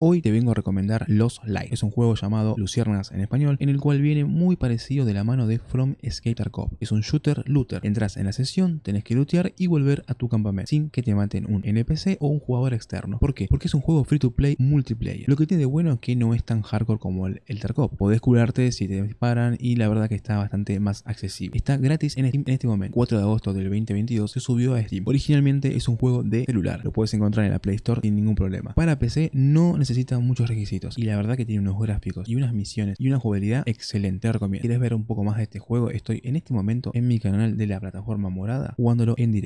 Hoy te vengo a recomendar Los Light. Es un juego llamado Luciernas en español, en el cual viene muy parecido de la mano de From Skater Cop. Es un shooter looter. Entras en la sesión, tenés que lootear y volver a tu campamento, sin que te maten un NPC o un jugador externo. ¿Por qué? Porque es un juego free to play multiplayer. Lo que tiene de bueno es que no es tan hardcore como el, el Tarkov. Podés curarte si te disparan y la verdad que está bastante más accesible. Está gratis en Steam en este momento. 4 de agosto del 2022 se subió a Steam. Originalmente es un juego de celular. Lo puedes encontrar en la Play Store sin ningún problema. Para PC no necesitas necesita muchos requisitos y la verdad que tiene unos gráficos y unas misiones y una jugabilidad excelente. Te recomiendo. Quieres ver un poco más de este juego, estoy en este momento en mi canal de la plataforma morada jugándolo en directo.